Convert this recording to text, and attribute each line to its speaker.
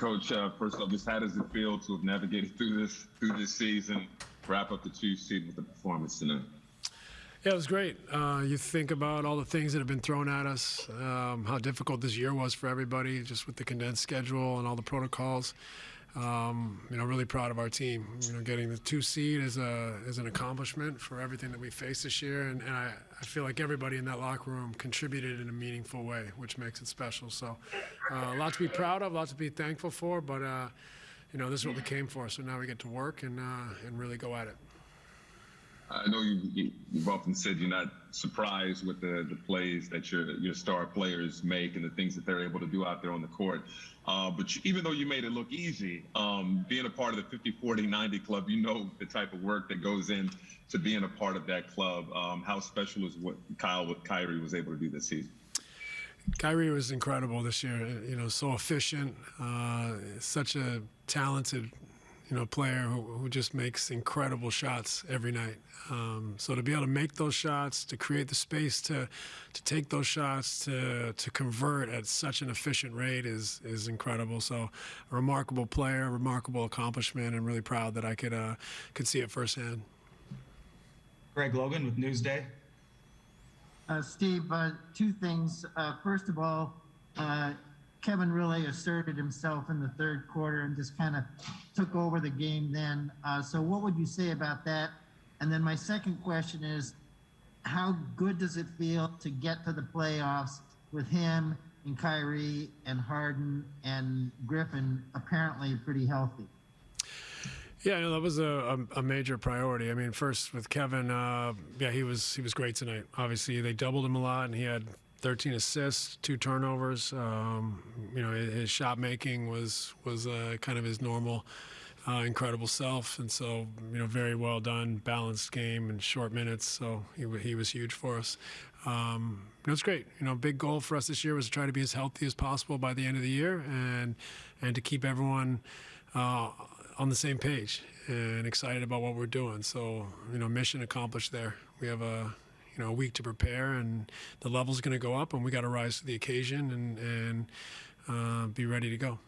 Speaker 1: Coach, uh, first off, just how does it feel to have navigated through this through this season, wrap up the two season with the performance tonight?
Speaker 2: Yeah, it was great. Uh, you think about all the things that have been thrown at us, um, how difficult this year was for everybody, just with the condensed schedule and all the protocols. Um, you know, really proud of our team. You know, getting the two seed is a is an accomplishment for everything that we faced this year, and, and I, I feel like everybody in that locker room contributed in a meaningful way, which makes it special. So, uh, a lot to be proud of, a lot to be thankful for, but uh, you know, this is what we came for. So now we get to work and uh, and really go at it.
Speaker 1: I know you, you've often said you're not surprised with the the plays that your your star players make and the things that they're able to do out there on the court. Uh, but you, even though you made it look easy, um, being a part of the 50, 40, 90 club, you know the type of work that goes in to being a part of that club. Um, how special is what Kyle with Kyrie was able to do this season?
Speaker 2: Kyrie was incredible this year. You know, so efficient, uh, such a talented, you know, player who, who just makes incredible shots every night. Um, so to be able to make those shots, to create the space to to take those shots, to to convert at such an efficient rate is is incredible. So a remarkable player, a remarkable accomplishment, and really proud that I could uh, could see it firsthand.
Speaker 3: Greg Logan with Newsday.
Speaker 4: Uh, Steve, uh, two things. Uh, first of all, uh, Kevin really asserted himself in the third quarter and just kind of took over the game then. Uh, so, what would you say about that? And then, my second question is how good does it feel to get to the playoffs with him and Kyrie and Harden and Griffin apparently pretty healthy?
Speaker 2: Yeah, no, that was a, a, major priority. I mean, first with Kevin, uh, yeah, he was he was great tonight. Obviously, they doubled him a lot, and he had 13 assists, two turnovers. Um, you know, his, shot making was was uh, kind of his normal, uh, incredible self, and so you know, very well done, balanced game and short minutes. So he he was huge for us. Um, it was great. You know, big goal for us this year was to try to be as healthy as possible by the end of the year, and and to keep everyone. Uh, on the same page and excited about what we're doing. So, you know, mission accomplished there. We have a you know a week to prepare, and the level's going to go up, and we got to rise to the occasion and and uh, be ready to go.